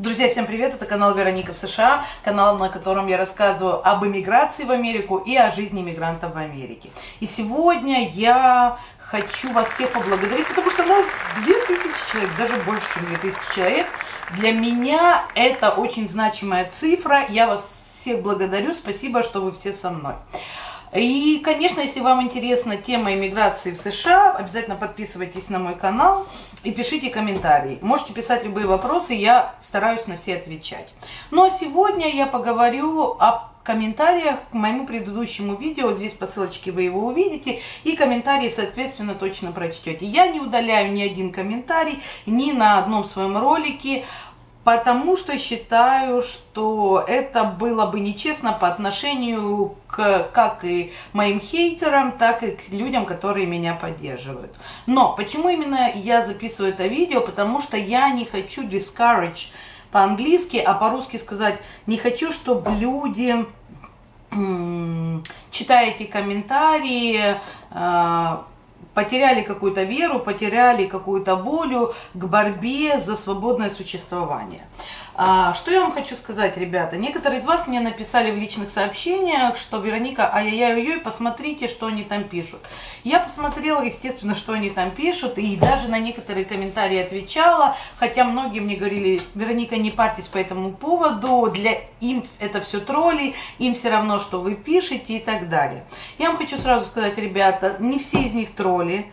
Друзья, всем привет! Это канал Вероника в США, канал, на котором я рассказываю об иммиграции в Америку и о жизни иммигрантов в Америке. И сегодня я хочу вас всех поблагодарить, потому что у нас 2000 человек, даже больше, чем 2000 человек. Для меня это очень значимая цифра. Я вас всех благодарю. Спасибо, что вы все со мной. И, конечно, если вам интересна тема иммиграции в США, обязательно подписывайтесь на мой канал и пишите комментарии. Можете писать любые вопросы, я стараюсь на все отвечать. Ну а сегодня я поговорю о комментариях к моему предыдущему видео. Здесь по ссылочке вы его увидите. И комментарии, соответственно, точно прочтете. Я не удаляю ни один комментарий, ни на одном своем ролике потому что считаю, что это было бы нечестно по отношению к как и моим хейтерам, так и к людям, которые меня поддерживают. Но почему именно я записываю это видео? Потому что я не хочу discourage по-английски, а по-русски сказать, не хочу, чтобы люди, читая эти комментарии, а, потеряли какую-то веру, потеряли какую-то волю к борьбе за свободное существование. А, что я вам хочу сказать, ребята? Некоторые из вас мне написали в личных сообщениях, что Вероника, ай-яй-яй-яй, посмотрите, что они там пишут. Я посмотрела, естественно, что они там пишут, и даже на некоторые комментарии отвечала, хотя многие мне говорили, Вероника, не парьтесь по этому поводу, для им это все тролли, им все равно, что вы пишете и так далее. Я вам хочу сразу сказать, ребята, не все из них тролли.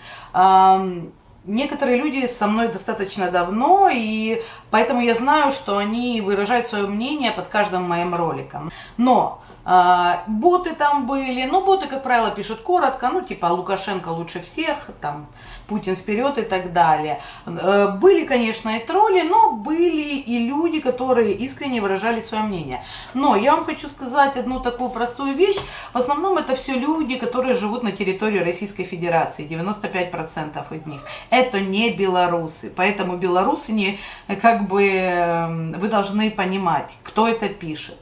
Некоторые люди со мной достаточно давно, и поэтому я знаю, что они выражают свое мнение под каждым моим роликом. Но а, боты там были, но боты, как правило, пишут коротко, ну, типа Лукашенко лучше всех, там, Путин вперед и так далее. Э, были, конечно, и тролли, но были и люди, которые искренне выражали свое мнение. Но я вам хочу сказать одну такую простую вещь. В основном это все люди, которые живут на территории Российской Федерации, 95% из них. Это не белорусы, поэтому белорусы не, как бы, эм, вы должны понимать, кто это пишет.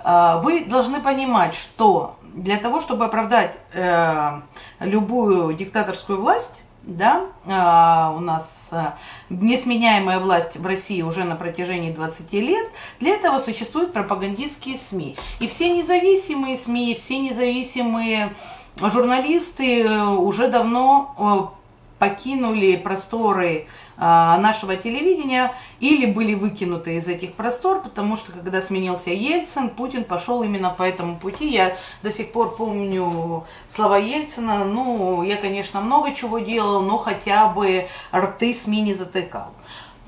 А, вы должны понимать, что для того, чтобы оправдать э, любую диктаторскую власть, да, э, у нас э, несменяемая власть в России уже на протяжении 20 лет, для этого существуют пропагандистские СМИ. И все независимые СМИ, все независимые журналисты э, уже давно покинули просторы а, нашего телевидения или были выкинуты из этих простор, потому что когда сменился Ельцин, Путин пошел именно по этому пути. Я до сих пор помню слова Ельцина, ну, я, конечно, много чего делал, но хотя бы рты СМИ не затыкал.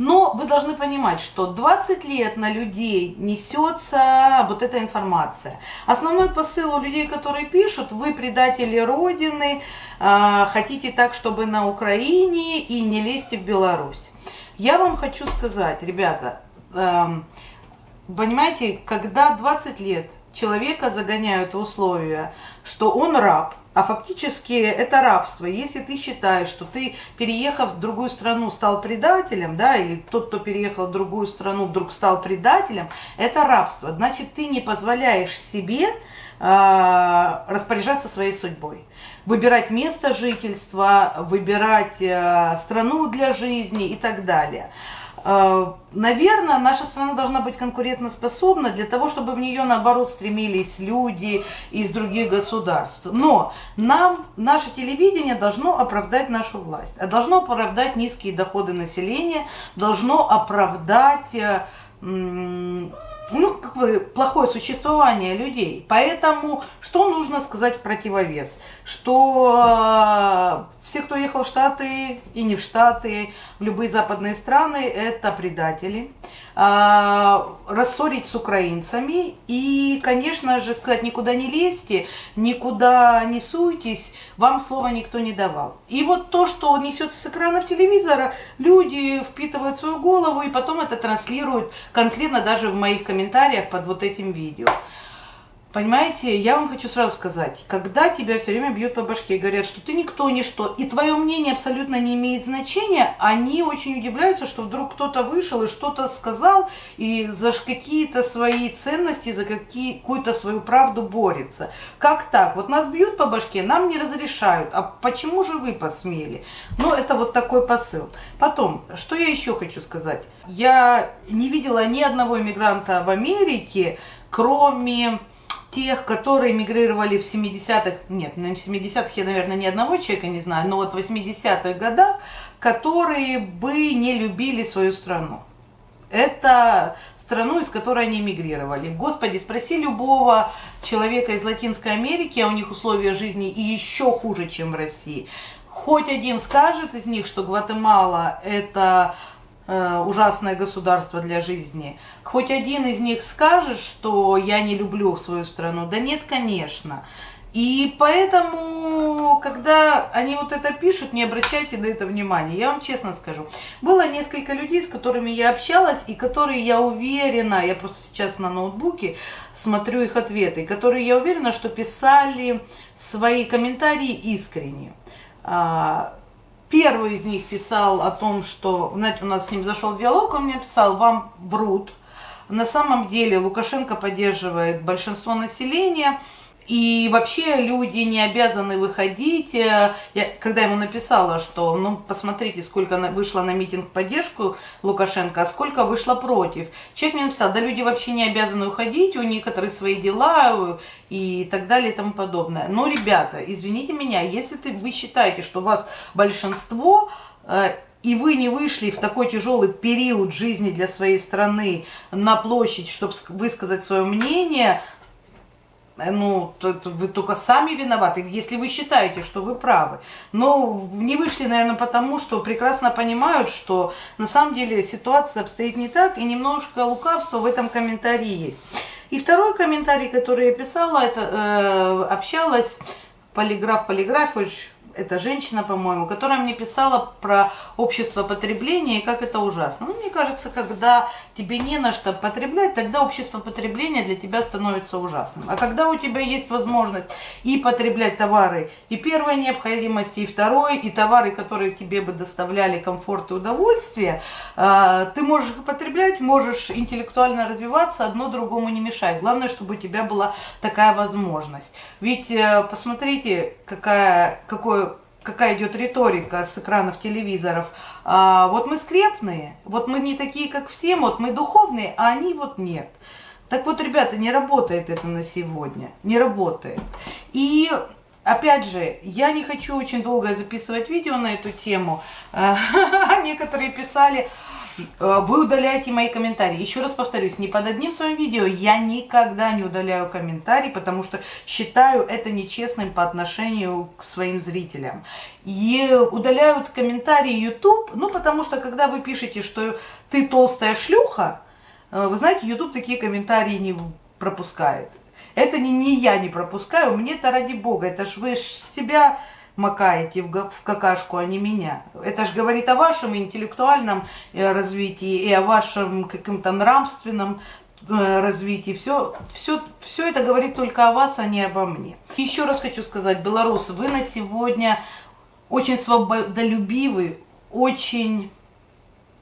Но вы должны понимать, что 20 лет на людей несется вот эта информация. Основной посыл у людей, которые пишут, вы предатели Родины, а, хотите так, чтобы на Украине и не лезьте в Беларусь. Я вам хочу сказать, ребята, эм, понимаете, когда 20 лет человека загоняют в условия, что он раб, а фактически это рабство. Если ты считаешь, что ты, переехав в другую страну, стал предателем, да, или тот, кто переехал в другую страну, вдруг стал предателем, это рабство. Значит, ты не позволяешь себе э, распоряжаться своей судьбой. Выбирать место жительства, выбирать э, страну для жизни и так далее. Э, наверное, наша страна должна быть конкурентоспособна для того, чтобы в нее, наоборот, стремились люди из других государств. Но нам, наше телевидение должно оправдать нашу власть, а должно оправдать низкие доходы населения, должно оправдать э, ну, как бы плохое существование людей. Поэтому что нужно сказать в противовес? Что э, все, кто ехал в Штаты и не в Штаты, в любые западные страны, это предатели. Э, рассорить с украинцами и, конечно же, сказать, никуда не лезьте, никуда не суйтесь, вам слова никто не давал. И вот то, что несется с экранов телевизора, люди впитывают свою голову и потом это транслируют конкретно даже в моих комментариях под вот этим видео. Понимаете, я вам хочу сразу сказать, когда тебя все время бьют по башке и говорят, что ты никто, ничто, и твое мнение абсолютно не имеет значения, они очень удивляются, что вдруг кто-то вышел и что-то сказал, и за какие-то свои ценности, за какую-то свою правду борется. Как так? Вот нас бьют по башке, нам не разрешают, а почему же вы посмели? Ну, это вот такой посыл. Потом, что я еще хочу сказать? Я не видела ни одного иммигранта в Америке, кроме тех, которые мигрировали в 70-х, нет, ну, в 70-х я, наверное, ни одного человека не знаю, но вот в 80-х годах, которые бы не любили свою страну. Это страну, из которой они мигрировали. Господи, спроси любого человека из Латинской Америки, а у них условия жизни и еще хуже, чем в России. Хоть один скажет из них, что Гватемала это ужасное государство для жизни. Хоть один из них скажет, что я не люблю свою страну. Да нет, конечно. И поэтому, когда они вот это пишут, не обращайте на это внимания. Я вам честно скажу. Было несколько людей, с которыми я общалась, и которые, я уверена, я просто сейчас на ноутбуке смотрю их ответы, которые, я уверена, что писали свои комментарии искренне. Первый из них писал о том, что, знаете, у нас с ним зашел диалог, он мне писал, вам врут. На самом деле Лукашенко поддерживает большинство населения, и вообще люди не обязаны выходить. Э, я, когда ему написала, что, ну, посмотрите, сколько вышло на митинг в поддержку Лукашенко, а сколько вышло против. Человек мне написал, да люди вообще не обязаны уходить, у некоторых свои дела э, и так далее и тому подобное. Но, ребята, извините меня, если ты, вы считаете, что вас большинство э, и вы не вышли в такой тяжелый период жизни для своей страны на площадь, чтобы высказать свое мнение, ну, вы только сами виноваты, если вы считаете, что вы правы. Но не вышли, наверное, потому, что прекрасно понимают, что на самом деле ситуация обстоит не так, и немножко лукавства в этом комментарии есть. И второй комментарий, который я писала, это э, общалась полиграф Полиграфович, эта женщина, по-моему, которая мне писала про общество потребления и как это ужасно. Ну, мне кажется, когда тебе не на что потреблять, тогда общество потребления для тебя становится ужасным. А когда у тебя есть возможность и потреблять товары и первой необходимости, и второй, и товары, которые тебе бы доставляли комфорт и удовольствие, а, ты можешь их потреблять, можешь интеллектуально развиваться, одно другому не мешает. Главное, чтобы у тебя была такая возможность. Ведь э, посмотрите, какая, какое какая идет риторика с экранов телевизоров. А, вот мы скрепные, вот мы не такие, как все, вот мы духовные, а они вот нет. Так вот, ребята, не работает это на сегодня, не работает. И Опять же, я не хочу очень долго записывать видео на эту тему. Некоторые писали, вы удаляете мои комментарии. Еще раз повторюсь, ни под одним своим видео я никогда не удаляю комментарии, потому что считаю это нечестным по отношению к своим зрителям. И удаляют комментарии YouTube, ну потому что когда вы пишете, что ты толстая шлюха, э, вы знаете, YouTube такие комментарии не пропускает. Это не, не я не пропускаю, мне-то ради бога, это ж вы ж себя макаете в, какашку, а не меня. Это же говорит о вашем интеллектуальном э, развитии и о вашем каком-то нравственном э, развитии. Все, все, все это говорит только о вас, а не обо мне. Еще раз хочу сказать, белорусы, вы на сегодня очень свободолюбивый, очень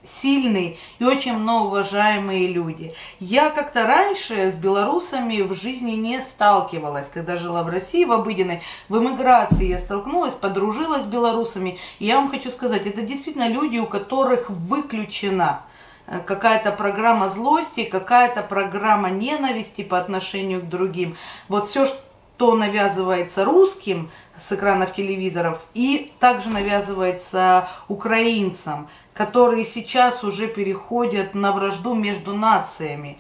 сильные и очень многоуважаемые люди. Я как-то раньше с белорусами в жизни не сталкивалась, когда жила в России в обыденной, в эмиграции я столкнулась, подружилась с белорусами. И я вам хочу сказать, это действительно люди, у которых выключена э, какая-то программа злости, какая-то программа ненависти по отношению к другим. Вот все, что навязывается русским с экранов телевизоров и также навязывается украинцам которые сейчас уже переходят на вражду между нациями.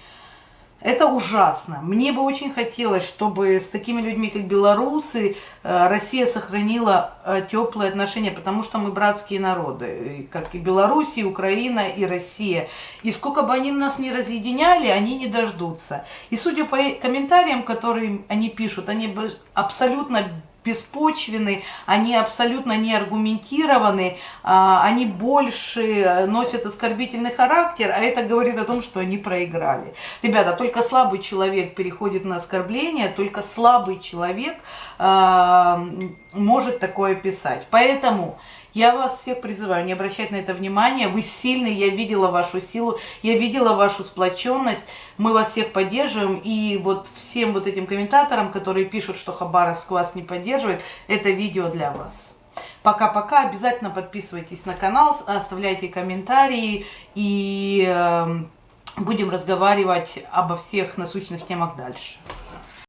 Это ужасно. Мне бы очень хотелось, чтобы с такими людьми, как белорусы, э, Россия сохранила э, теплые отношения, потому что мы братские народы, как и Беларусь, и Украина, и Россия. И сколько бы они нас не разъединяли, они не дождутся. И судя по комментариям, которые они пишут, они абсолютно беспочвены, они абсолютно не аргументированы, а, они больше носят оскорбительный характер, а это говорит о том, что они проиграли. Ребята, только слабый человек переходит на оскорбление, только слабый человек а, может такое писать. Поэтому я вас всех призываю не обращать на это внимание. Вы сильны, я видела вашу силу, я видела вашу сплоченность. Мы вас всех поддерживаем. И вот всем вот этим комментаторам, которые пишут, что Хабаровск вас не поддерживает, это видео для вас. Пока-пока. Обязательно подписывайтесь на канал, оставляйте комментарии и э, будем разговаривать обо всех насущных темах дальше.